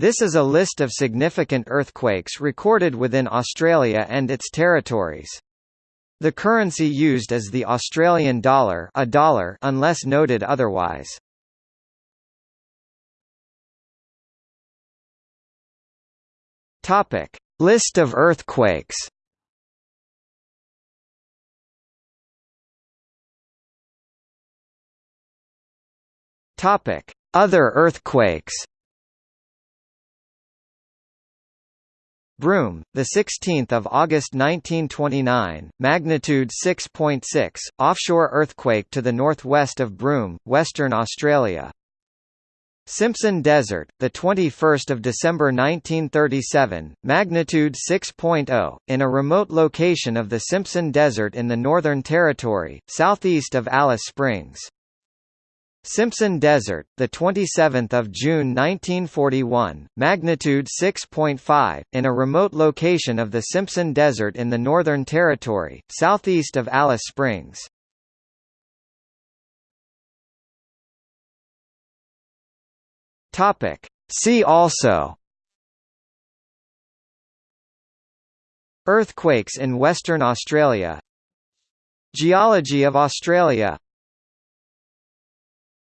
This is a list of significant earthquakes recorded within Australia and its territories. The currency used is the Australian dollar, a dollar unless noted otherwise. Topic: List of earthquakes. Topic: Other earthquakes. Broome, the 16th of August 1929, magnitude 6.6, .6, offshore earthquake to the northwest of Broome, Western Australia. Simpson Desert, the 21st of December 1937, magnitude 6.0, in a remote location of the Simpson Desert in the Northern Territory, southeast of Alice Springs. Simpson Desert, the 27th of June 1941, magnitude 6.5, in a remote location of the Simpson Desert in the Northern Territory, southeast of Alice Springs. Topic. See also Earthquakes in Western Australia Geology of Australia